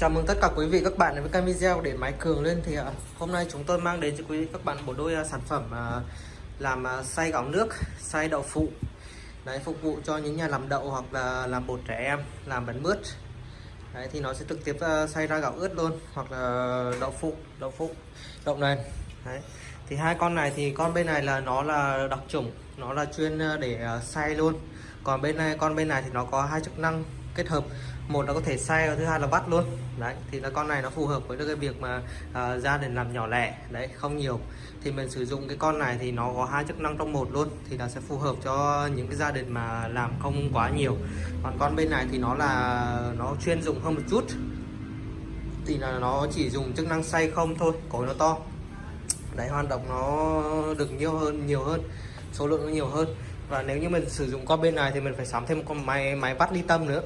Chào mừng tất cả quý vị các bạn đến với kênh video để máy cường lên thì à, hôm nay chúng tôi mang đến cho quý vị các bạn một đôi à, sản phẩm à, làm xay gạo nước, xay đậu phụ. Đấy phục vụ cho những nhà làm đậu hoặc là làm bột trẻ em làm bánh mướt. Đấy thì nó sẽ trực tiếp xay ra gạo ướt luôn hoặc là đậu phụ đậu phụ đậu nền đấy thì hai con này thì con bên này là nó là đặc chủng nó là chuyên để xay luôn. Còn bên này con bên này thì nó có hai chức năng kết hợp. Một là có thể xay và thứ hai là vắt luôn. Đấy thì là con này nó phù hợp với cái việc mà à, gia đình làm nhỏ lẻ. Đấy không nhiều. Thì mình sử dụng cái con này thì nó có hai chức năng trong một luôn thì là sẽ phù hợp cho những cái gia đình mà làm không quá nhiều. Còn con bên này thì nó là nó chuyên dụng hơn một chút. Thì là nó chỉ dùng chức năng xay không thôi cối nó to. Đấy hoạt động nó được nhiều hơn nhiều hơn số lượng nó nhiều hơn. Và nếu như mình sử dụng con bên này thì mình phải sắm thêm một con máy máy vắt ly tâm nữa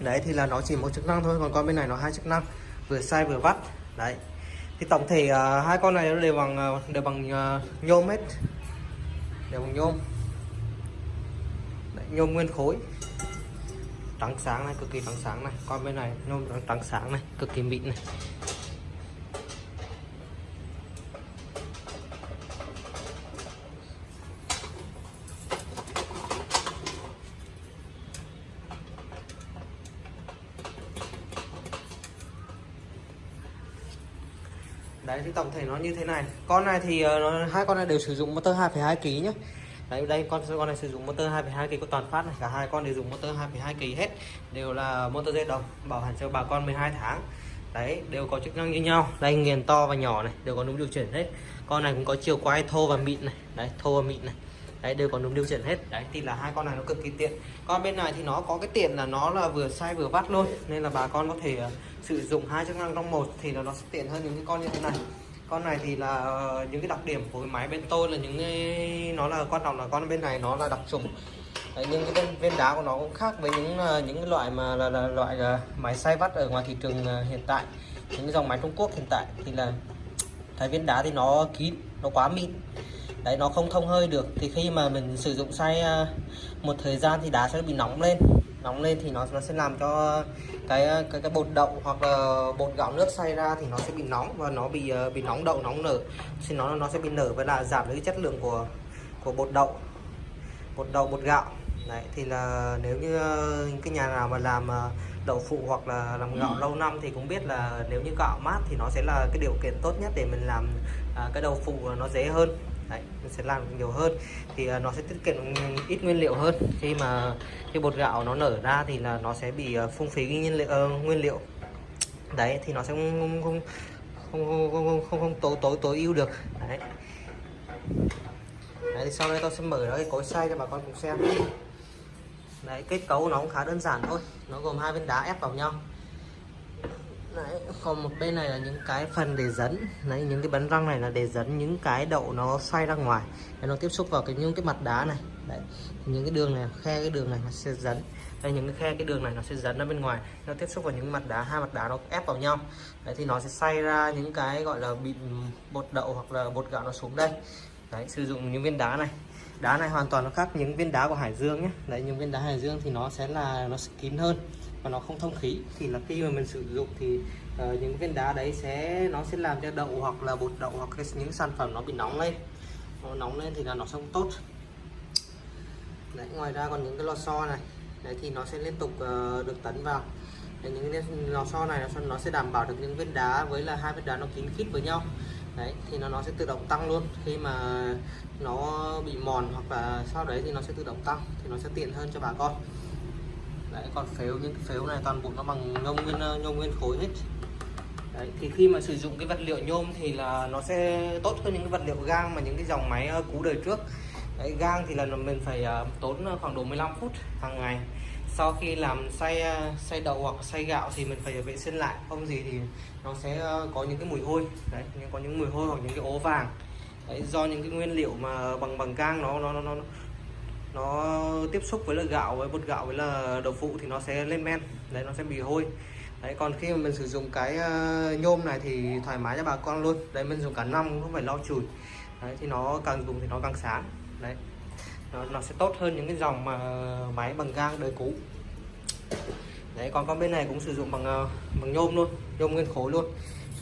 đấy thì là nó chỉ một chức năng thôi còn con bên này nó hai chức năng vừa sai vừa vắt đấy. Thì tổng thể uh, hai con này đều bằng à, đều bằng uh, nhôm hết. Đều bằng nhôm. Đấy, nhôm nguyên khối. Trắng sáng này cực kỳ trắng sáng này. Con bên này nhôm trắng sáng này cực kỳ mịn này. Đấy thì tổng thể nó như thế này. Con này thì ờ, nó, hai con này đều sử dụng motor 2,2 kg nhé đấy đây con con này sử dụng motor 2,2 kg của toàn phát này. Cả hai con đều dùng motor 2,2 kg hết. Đều là motor dây đồng bảo hành cho bà con 12 tháng. Đấy đều có chức năng như nhau. Đây nghiền to và nhỏ này đều có núm điều chỉnh hết. Con này cũng có chiều quay thô và mịn này. Đấy thô và mịn này đấy đều có núm điều chỉnh hết. Đấy thì là hai con này nó cực kỳ tiện. Con bên này thì nó có cái tiện là nó là vừa xay vừa vắt luôn. Nên là bà con có thể uh, sử dụng hai chức năng trong một thì nó, nó sẽ tiện hơn những cái con như thế này. Con này thì là uh, những cái đặc điểm của cái máy bên tôi là những cái nó là quan trọng là con bên này nó là đặc trùng. Đấy, nhưng cái viên, viên đá của nó cũng khác với những uh, những cái loại mà là, là loại uh, máy xay vắt ở ngoài thị trường uh, hiện tại. Những dòng máy Trung Quốc hiện tại thì là thái viên đá thì nó kín nó quá mịn đấy nó không thông hơi được. Thì khi mà mình sử dụng xay à, một thời gian thì đá sẽ bị nóng lên. Nóng lên thì nó nó sẽ làm cho cái à, cái cái bột đậu hoặc là bột gạo nước xay ra thì nó sẽ bị nóng và nó bị à, bị nóng đậu nóng nở. Thì nó nó sẽ bị nở và là giảm cái chất lượng của của bột đậu bột đậu bột gạo. Đấy thì là nếu như cái nhà nào mà làm đậu phụ hoặc là làm gạo lâu năm thì cũng biết là nếu như gạo mát thì nó sẽ là cái điều kiện tốt nhất để mình làm à, cái đậu phụ nó dễ hơn. Đấy, mình sẽ làm nhiều hơn. Thì uh, nó sẽ tiết kiệm ít nguyên liệu hơn. Khi mà cái bột gạo nó nở ra thì là nó sẽ bị uh, phung phí nguyên liệu uh, nguyên liệu. Đấy thì nó sẽ không không không không không không, không tối tối tối ưu được. Đấy. đấy thì sau đây tôi sẽ mở ra cái cối xay cho bà con cùng xem. Đấy kết cấu nó cũng khá đơn giản thôi. Nó gồm hai viên đá ép vào nhau. Đấy, còn một bên này là những cái phần để dẫn. Đấy, những cái bánh răng này là để dẫn những cái đậu nó xoay ra ngoài. Để nó tiếp xúc vào cái những cái mặt đá này. Đấy, những cái đường này khe cái đường này nó sẽ dẫn. Đây những cái khe cái đường này nó sẽ dẫn ra bên ngoài. Nó tiếp xúc vào những mặt đá hai mặt đá nó ép vào nhau. Đấy thì nó sẽ xay ra những cái gọi là bị bột đậu hoặc là bột gạo nó xuống đây. Đấy sử dụng những viên đá này. Đá này hoàn toàn nó khác những viên đá của hải dương nhé. Đấy những viên đá hải dương thì nó sẽ là nó sẽ kín hơn và nó không thông khí thì là khi mà mình sử dụng thì uh, những viên đá đấy sẽ nó sẽ làm cho đậu hoặc là bột đậu hoặc những sản phẩm nó bị nóng lên. Nó nóng lên thì là nó không tốt. Đấy ngoài ra còn những cái lò xo này. Đấy thì nó sẽ liên tục uh, được tấn vào. Đấy, những cái lò xo này nó sẽ đảm bảo được những viên đá với là hai viên đá nó kín khít với nhau. Đấy thì nó nó sẽ tự động tăng luôn. Khi mà nó bị mòn hoặc là sau đấy thì nó sẽ tự động tăng thì nó sẽ tiện hơn cho bà con đấy còn phếu những phếu này toàn bộ nó bằng nhôm nguyên ờ, nhôm nguyên khối hết. Đấy thì khi mà sử dụng cái vật liệu nhôm thì là nó sẽ tốt hơn những cái vật liệu gang mà những cái dòng máy ờ, cũ đời trước. Đấy, gang thì là mình phải ờ, tốn khoảng độ 15 phút hàng ngày. Sau khi làm xay xay đậu hoặc xay gạo thì mình phải vệ sinh lại không gì thì nó sẽ có những cái mùi hôi. Đấy có những mùi hôi hoặc những cái ố vàng. Đấy, do những cái nguyên liệu mà bằng bằng gang nó nó nó nó nó tiếp xúc với là gạo với bột gạo với là đậu phụ thì nó sẽ lên men. Đấy nó sẽ bị hôi. Đấy còn khi mà mình sử dụng cái ờ, nhôm này thì thoải mái cho bà con luôn. Đấy mình dùng cả năm không phải lo chùi. Đấy thì nó càng dùng thì nó càng sáng đấy nó, nó sẽ tốt hơn những cái dòng mà máy bằng gang đời cũ. Đấy còn con bên này cũng sử dụng bằng ờ, bằng nhôm luôn nhôm nguyên khối luôn.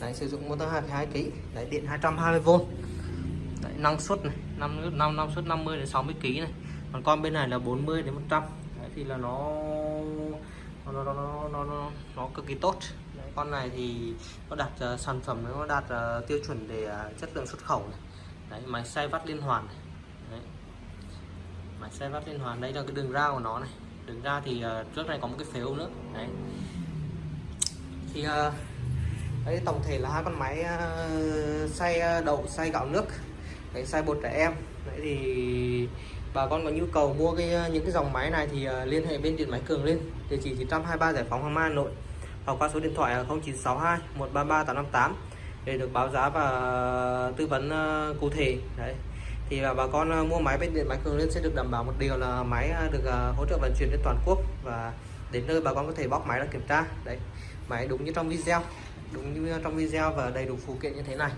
Đấy sử dụng motor 22 kg đấy điện 220V đấy, năng suất này năm năm năng suất 50 đến 60 kg này còn con bên này là 40 đến 100 đấy, thì là nó nó nó nó nó, nó, nó, cực kỳ tốt. Đấy, con này thì nó đạt uh, ờ, sản phẩm nó đạt uh, tiêu chuẩn để uh, ờ, chất lượng xuất khẩu này. Đấy máy xay vắt liên hoàn này. Đấy. máy xay vắt liên hoàn đây là cái đường ra của nó này. Đường ra thì uh, trước này có một cái phếu nữa đấy. Thì uh, đấy tổng thể là hai con máy uh, xay đậu xay gạo nước. Đấy, xay bột trẻ em. Đấy thì bà con có nhu cầu mua cái ờ, những cái dòng máy này thì ờ, liên hệ bên điện máy cường lên. Địa chỉ 923 giải phóng hoàng mai, hà nội. Hoặc qua số điện thoại 0962 133 858 để được báo giá và ờ, tư vấn cụ thể. Đấy. Thì là bà con mua máy bên điện máy cường lên sẽ được đảm bảo một điều là máy được hỗ trợ vận chuyển đến toàn quốc và đến nơi bà con có thể bóc máy ra kiểm tra. Đấy. Máy đúng như trong video, đúng như trong video và đầy đủ phụ kiện như thế này.